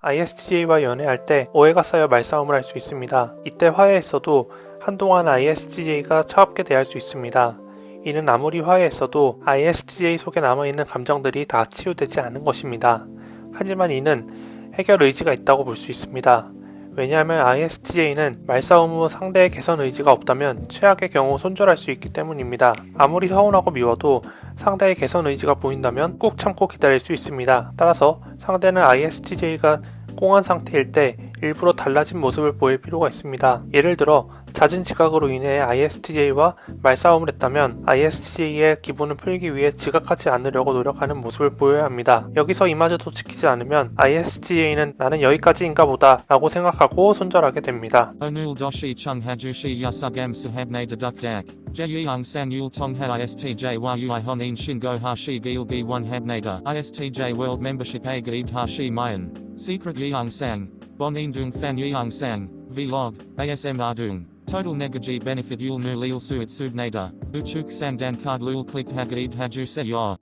ISTJ와 연애할 때 오해가 쌓여 말싸움을 할 수 있습니다. 이때 화해했어도 한동안 ISTJ가 차갑게 대할 수 있습니다. 이는 아무리 화해했어도 ISTJ 속에 남아있는 감정들이 다 치유되지 않은 것입니다. 하지만 이는 해결 의지가 있다고 볼 수 있습니다. 왜냐하면 ISTJ는 말싸움 후 상대의 개선 의지가 없다면 최악의 경우 손절할 수 있기 때문입니다. 아무리 서운하고 미워도 상대의 개선 의지가 보인다면 꾹 참고 기다릴 수 있습니다. 따라서 상대는 ISTJ가 꽁한 상태일 때 일부러 달라진 모습을 보일 필요가 있습니다. 예를 들어 잦은 지각으로 인해 ISTJ와 말싸움을 했다면 ISTJ의 기분을 풀기 위해 지각하지 않으려고 노력하는 모습을 보여야 합니다. 여기서 이마저도 지키지 않으면 ISTJ는 나는 여기까지인가 보다 라고 생각하고 손절하게 됩니다. Onul doshi chung hajushi yasugam sahabne deduk dak. Jeyung san yul tongha ISTJ ui honin shingo hashi gilgi one habnada. ISTJ world membership a hashi mayan. Secret yeung sang. Bonin dung fan yeung sang. Vlog. ASM ardung. Total negaji benefit yul nu leel suitsub nader, uchuk sandan kard lul klik hagaib hajuse yor.